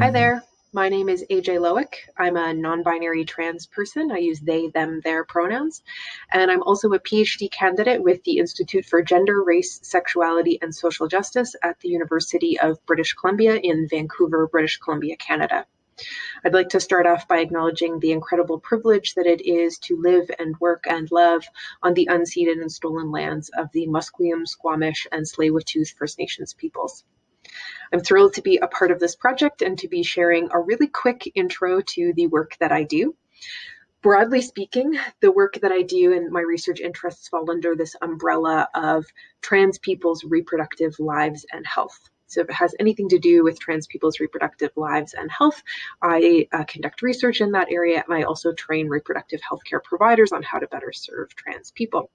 Hi mm-hmm. there. My name is AJ Lowik. I'm a non binary trans person. I use they, them, their pronouns. And I'm also a PhD candidate with the Institute for Gender, Race, Sexuality, and Social Justice at the University of British Columbia in Vancouver, British Columbia, Canada. I'd like to start off by acknowledging the incredible privilege that it is to live and work and love on the unceded and stolen lands of the Musqueam, Squamish, and Tsleil-Waututh First Nations peoples. I'm thrilled to be a part of this project and to be sharing a really quick intro to the work that I do. Broadly speaking, the work that I do and my research interests fall under this umbrella of trans people's reproductive lives and health. So if it has anything to do with trans people's reproductive lives and health, I uh, conduct research in that area and I also train reproductive healthcare providers on how to better serve trans people.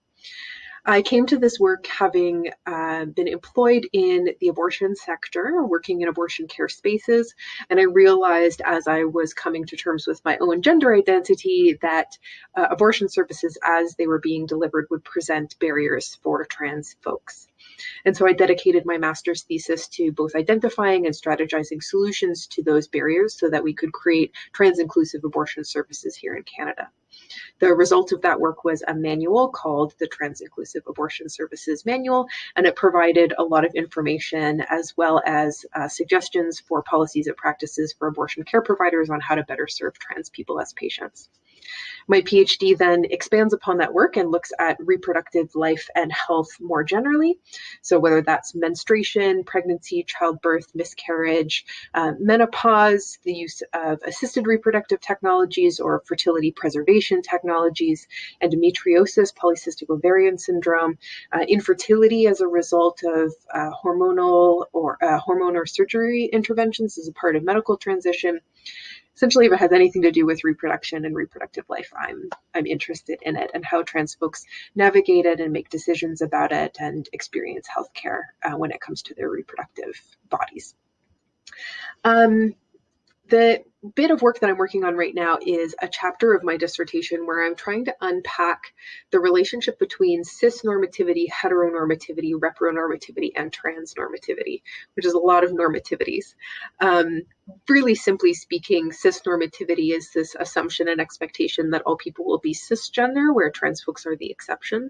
I came to this work having uh, been employed in the abortion sector, working in abortion care spaces, and I realized as I was coming to terms with my own gender identity that uh, abortion services as they were being delivered would present barriers for trans folks. And so I dedicated my master's thesis to both identifying and strategizing solutions to those barriers so that we could create trans inclusive abortion services here in Canada. The result of that work was a manual called the Trans Inclusive Abortion Services Manual, and it provided a lot of information as well as uh, suggestions for policies and practices for abortion care providers on how to better serve trans people as patients. My PhD then expands upon that work and looks at reproductive life and health more generally. So, whether that's menstruation, pregnancy, childbirth, miscarriage, uh, menopause, the use of assisted reproductive technologies or fertility preservation technologies, endometriosis, polycystic ovarian syndrome, uh, infertility as a result of uh, hormonal or uh, hormone or surgery interventions as a part of medical transition essentially if it has anything to do with reproduction and reproductive life, I'm I'm interested in it and how trans folks navigate it and make decisions about it and experience healthcare uh, when it comes to their reproductive bodies. Um, the bit of work that I'm working on right now is a chapter of my dissertation where I'm trying to unpack the relationship between cis normativity, heteronormativity, repronormativity, and transnormativity, which is a lot of normativities. Um, really simply speaking, cis normativity is this assumption and expectation that all people will be cisgender, where trans folks are the exception.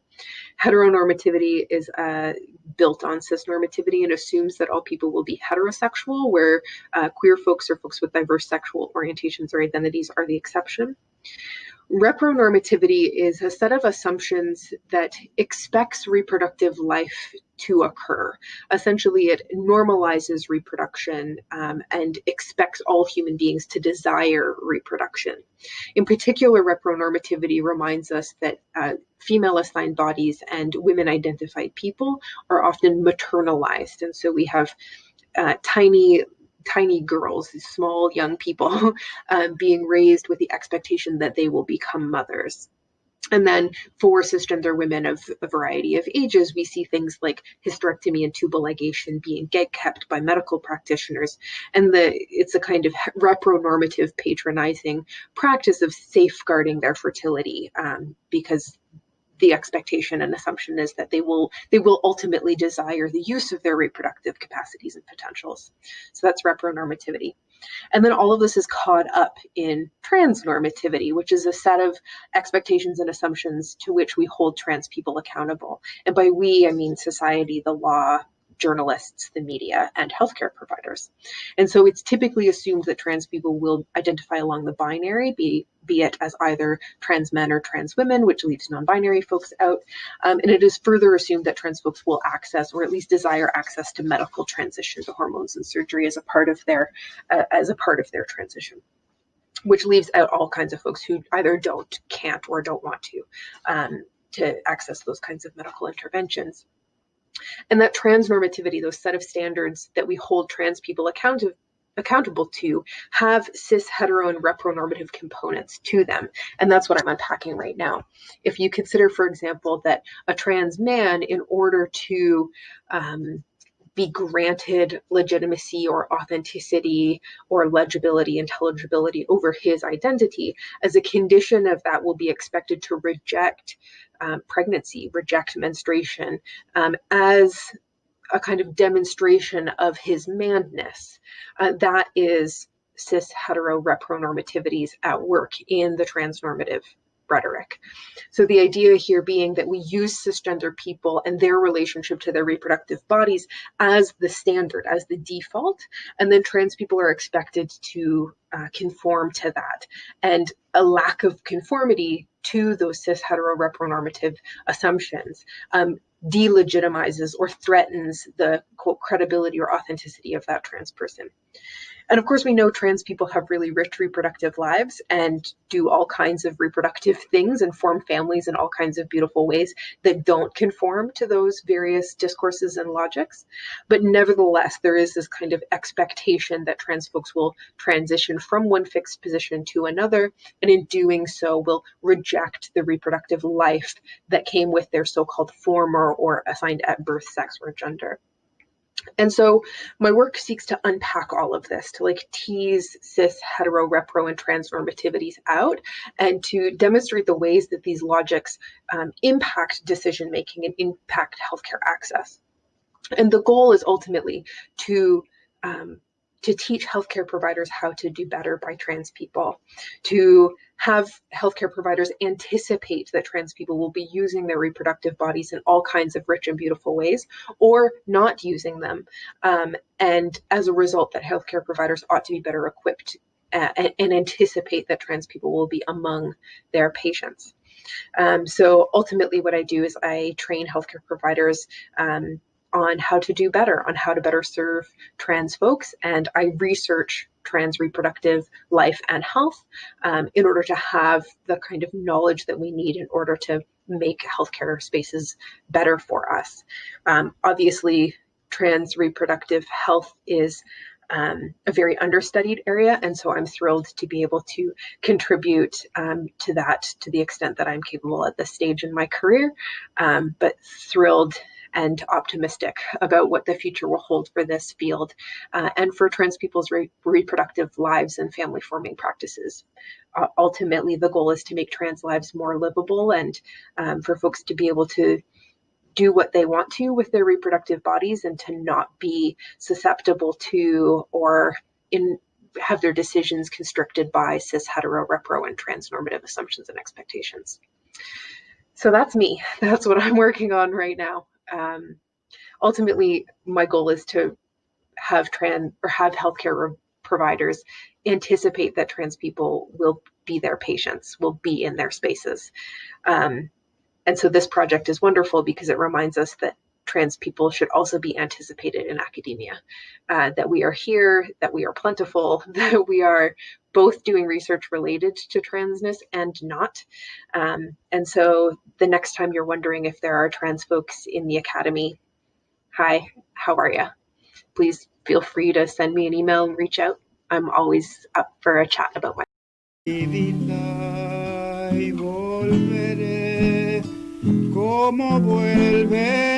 Heteronormativity is uh, built on cis normativity and assumes that all people will be heterosexual, where uh, queer folks or folks with diverse sexual orientations or identities are the exception. Repronormativity is a set of assumptions that expects reproductive life to occur. Essentially, it normalizes reproduction um, and expects all human beings to desire reproduction. In particular, repronormativity reminds us that uh, female assigned bodies and women identified people are often maternalized. And so we have uh, tiny tiny girls, these small young people, uh, being raised with the expectation that they will become mothers. And then for cisgender women of a variety of ages, we see things like hysterectomy and tubal ligation being kept by medical practitioners. And the it's a kind of repronormative patronizing practice of safeguarding their fertility um, because the expectation and assumption is that they will they will ultimately desire the use of their reproductive capacities and potentials. So that's repronormativity. And then all of this is caught up in transnormativity, which is a set of expectations and assumptions to which we hold trans people accountable. And by we, I mean society, the law, journalists, the media, and healthcare providers. And so it's typically assumed that trans people will identify along the binary, be, be it as either trans men or trans women, which leaves non binary folks out. Um, and it is further assumed that trans folks will access or at least desire access to medical transition to hormones and surgery as a part of their uh, as a part of their transition which leaves out all kinds of folks who either don't, can't, or don't want to um, to access those kinds of medical interventions. And that transnormativity, those set of standards that we hold trans people accountable accountable to have cis hetero and repronormative components to them and that's what i'm unpacking right now if you consider for example that a trans man in order to um, be granted legitimacy or authenticity or legibility, intelligibility over his identity. As a condition of that, will be expected to reject um, pregnancy, reject menstruation um, as a kind of demonstration of his manness. Uh, that is cis hetero repronormativities at work in the transnormative rhetoric. So the idea here being that we use cisgender people and their relationship to their reproductive bodies as the standard, as the default, and then trans people are expected to uh, conform to that. And a lack of conformity to those cis hetero repronormative assumptions um, delegitimizes or threatens the quote credibility or authenticity of that trans person. And of course, we know trans people have really rich reproductive lives and do all kinds of reproductive things and form families in all kinds of beautiful ways that don't conform to those various discourses and logics. But nevertheless, there is this kind of expectation that trans folks will transition from one fixed position to another, and in doing so, will reject the reproductive life that came with their so called former or assigned at birth sex or gender. And so my work seeks to unpack all of this, to like tease cis, hetero, repro, and transnormativities out, and to demonstrate the ways that these logics um, impact decision making and impact healthcare access. And the goal is ultimately to um, to teach healthcare providers how to do better by trans people, to have healthcare providers anticipate that trans people will be using their reproductive bodies in all kinds of rich and beautiful ways or not using them. Um, and as a result, that healthcare providers ought to be better equipped uh, and, anticipate that trans people will be among their patients. Um, so ultimately, what I do is I train healthcare providers um, on how to do better, on how to better serve trans folks. And I research trans reproductive life and health um, in order to have the kind of knowledge that we need in order to make healthcare spaces better for us. Um, obviously, trans reproductive health is um, a very understudied area, and so I'm thrilled to be able to contribute um, to that to the extent that I'm capable at this stage in my career, um, but thrilled and optimistic about what the future will hold for this field uh, and for trans people's re reproductive lives and family forming practices. Uh, ultimately, the goal is to make trans lives more livable and um, for folks to be able to do what they want to with their reproductive bodies and to not be susceptible to or in have their decisions constricted by cis hetero repro and transnormative assumptions and expectations. So that's me. That's what i'm working on right now um, ultimately, my goal is to have trans or have healthcare providers anticipate that trans people will be their patients, will be in their spaces. Um, and so this project is wonderful because it reminds us that trans people should also be anticipated in academia, uh, that we are here, that we are plentiful, that we are both doing research related to transness and not. Um, and so the next time you're wondering if there are trans folks in the academy, hi, how are you? Please feel free to send me an email and reach out. I'm always up for a chat about my como vuelve